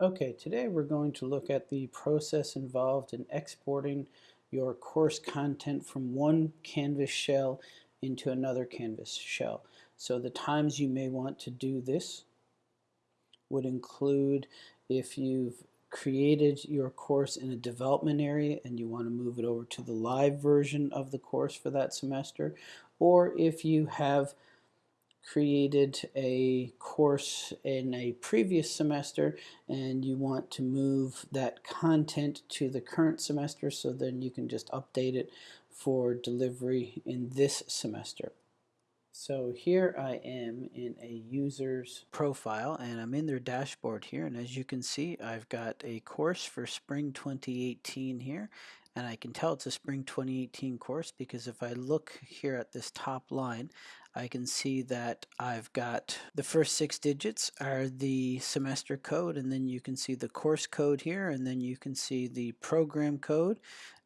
Okay, today we're going to look at the process involved in exporting your course content from one Canvas shell into another Canvas shell. So the times you may want to do this would include if you've created your course in a development area and you want to move it over to the live version of the course for that semester, or if you have created a course in a previous semester and you want to move that content to the current semester so then you can just update it for delivery in this semester. So here I am in a user's profile and I'm in their dashboard here and as you can see I've got a course for spring 2018 here and I can tell it's a spring 2018 course because if I look here at this top line I can see that I've got the first six digits are the semester code and then you can see the course code here and then you can see the program code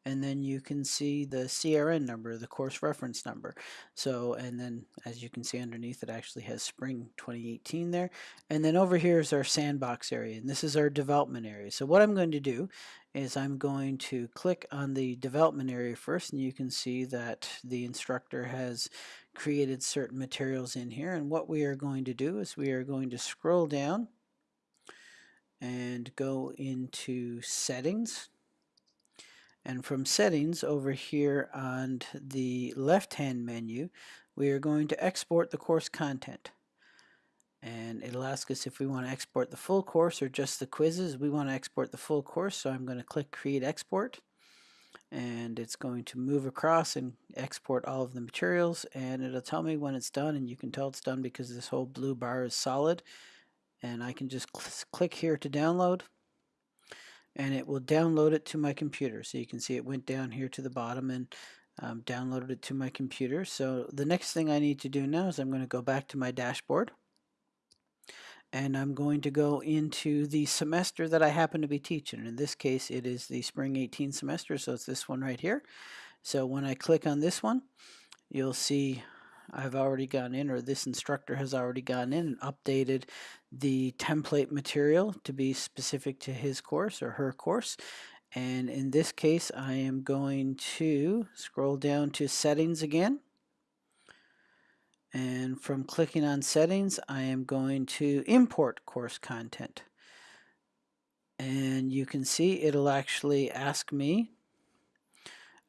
and then you can see the CRN number, the course reference number. So, and then as you can see underneath it actually has spring 2018 there. And then over here is our sandbox area and this is our development area. So what I'm going to do is I'm going to click on the development area first and you can see that the instructor has created certain materials in here and what we are going to do is we are going to scroll down and go into settings and from settings over here on the left hand menu we are going to export the course content. And it'll ask us if we want to export the full course or just the quizzes. We want to export the full course so I'm going to click create export. And it's going to move across and export all of the materials and it'll tell me when it's done and you can tell it's done because this whole blue bar is solid. And I can just cl click here to download and it will download it to my computer so you can see it went down here to the bottom and um, downloaded it to my computer so the next thing I need to do now is I'm going to go back to my dashboard and I'm going to go into the semester that I happen to be teaching. In this case, it is the spring 18 semester, so it's this one right here. So when I click on this one, you'll see I've already gone in, or this instructor has already gone in and updated the template material to be specific to his course or her course. And in this case, I am going to scroll down to settings again and from clicking on settings, I am going to import course content. And you can see it'll actually ask me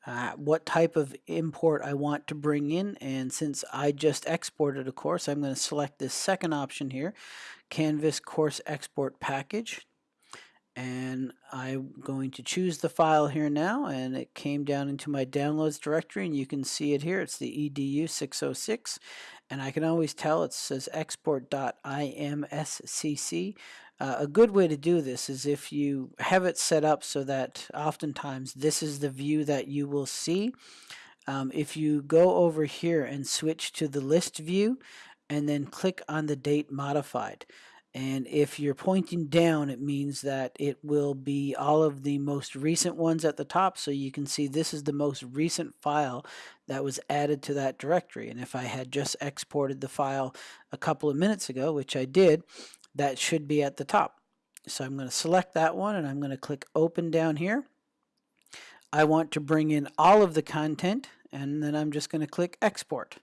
uh, what type of import I want to bring in. And since I just exported a course, I'm going to select this second option here, Canvas Course Export Package and I'm going to choose the file here now and it came down into my downloads directory and you can see it here it's the edu 606 and I can always tell it says export.imscc uh, a good way to do this is if you have it set up so that oftentimes this is the view that you will see um, if you go over here and switch to the list view and then click on the date modified and if you're pointing down, it means that it will be all of the most recent ones at the top. So you can see this is the most recent file that was added to that directory. And if I had just exported the file a couple of minutes ago, which I did, that should be at the top. So I'm going to select that one and I'm going to click open down here. I want to bring in all of the content and then I'm just going to click export.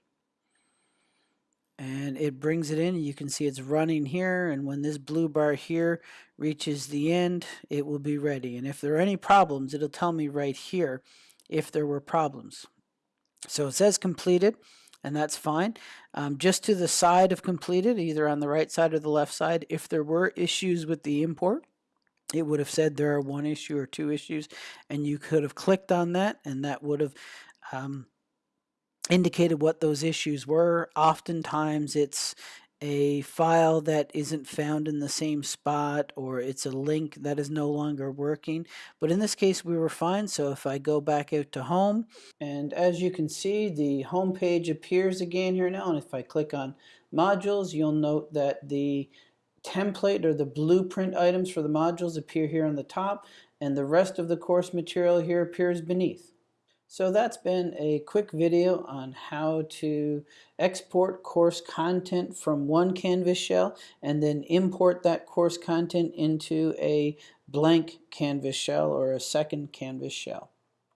And it brings it in. You can see it's running here and when this blue bar here reaches the end it will be ready. And if there are any problems it'll tell me right here if there were problems. So it says completed and that's fine um, just to the side of completed either on the right side or the left side if there were issues with the import it would have said there are one issue or two issues and you could have clicked on that and that would have um, indicated what those issues were. Oftentimes it's a file that isn't found in the same spot or it's a link that is no longer working. But in this case we were fine. So if I go back out to home and as you can see the home page appears again here now and if I click on modules you'll note that the template or the blueprint items for the modules appear here on the top and the rest of the course material here appears beneath. So that's been a quick video on how to export course content from one Canvas shell and then import that course content into a blank Canvas shell or a second Canvas shell.